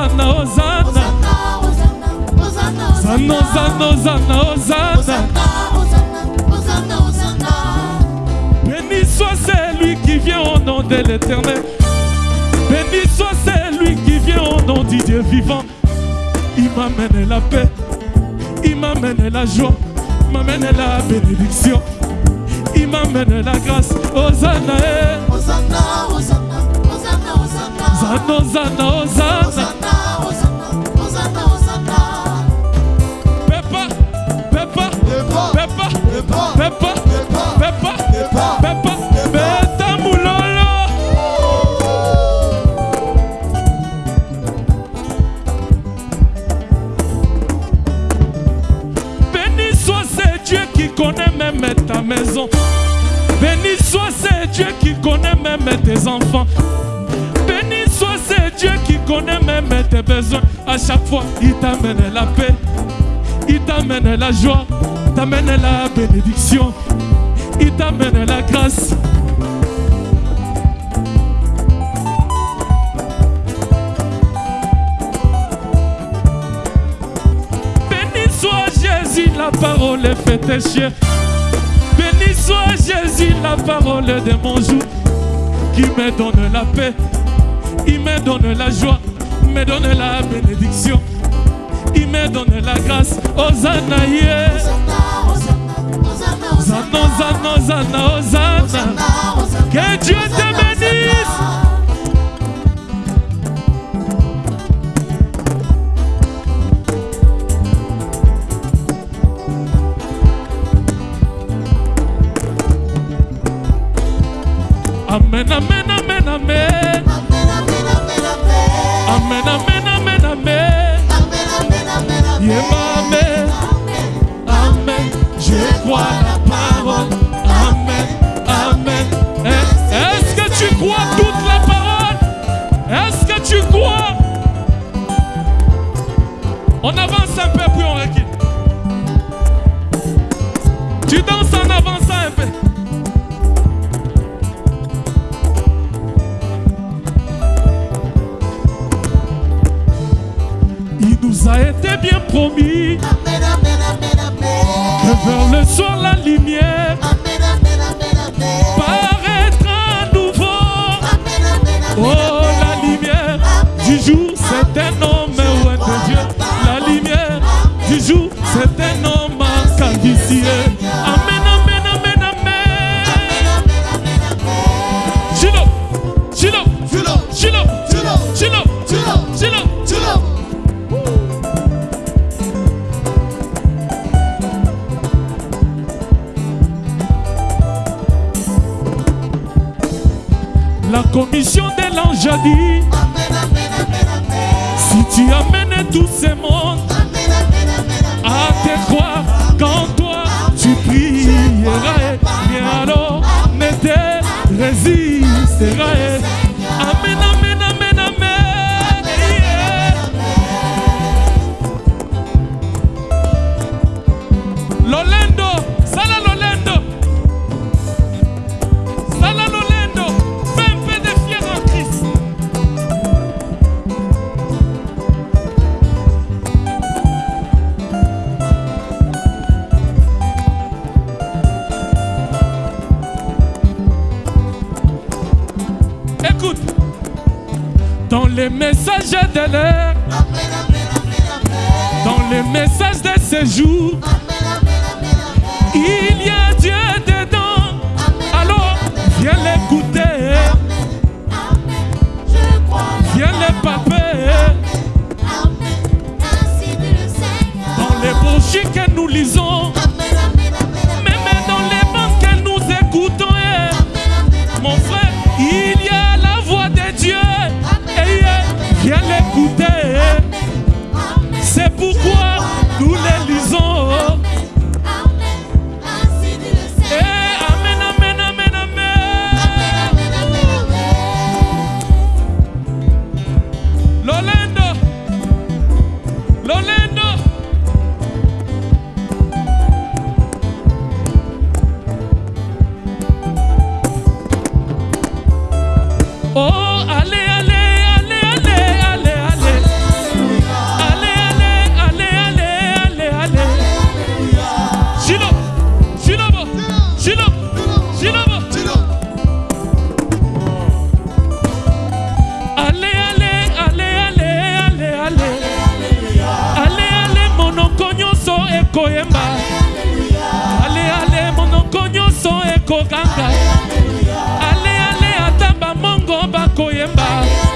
Hosanna. Béni soit celui qui vient au nom de l'éternel. Béni soit celui qui vient au nom du Dieu vivant. Il m'amène la paix, il m'amène la joie, il m'amène la bénédiction, il m'amène la grâce. Hosanna, eh. Hosanna, ce Dieu qui connaît même ta maison. Béni soit ce Dieu qui connaît même tes enfants. Connaît même tes besoins. À chaque fois, il t'amène la paix, il t'amène la joie, t'amène la bénédiction, il t'amène la grâce. Béni soit Jésus, la parole est faite péché. Béni soit Jésus, la parole de mon jour, qui me donne la paix, il me donne la joie, me donne la bénédiction, il me donne la grâce. Hosanna, yeah. Hosanna, Hosanna, Hosanna, Hosanna. Que Dieu te bénisse. Amen, amen, amen, amen. Amen, amen, amen, amen. Yeah, amen. Amen. Je crois nous a été bien promis que vers le soir la lumière paraîtra à nouveau. Oh, la lumière du jour, c'est un La commission de l'ange a dit Si tu amènes tous ces mondes les messages de l'air, dans les messages de séjour, il y a Dieu dedans. Alors, viens l'écouter, viens le paper. Dans les brochures que nous lisons, Oh, ale, ale, ale, ale, ale, ale. Ale, ale, ale, ale, ale, ale. Sino, sinobo, sinobo, sinobo. Ale, ale, ale, ale, ale, ale. Ale, ale, monocoñoso e coemba. Ale, ale, monocoñoso e coganga. bango bakoyemba.